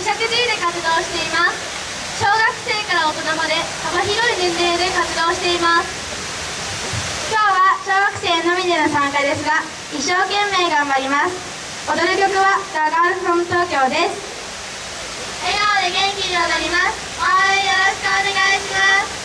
石寺で活動しています。小学生から大人まで幅広い年齢で活動しています。今日は小学生のみでの参加ですが一生懸命頑張ります。踊る曲は「ザ・ガールフロム東京です。笑顔で元気に踊ります。応援よろしくお願いします。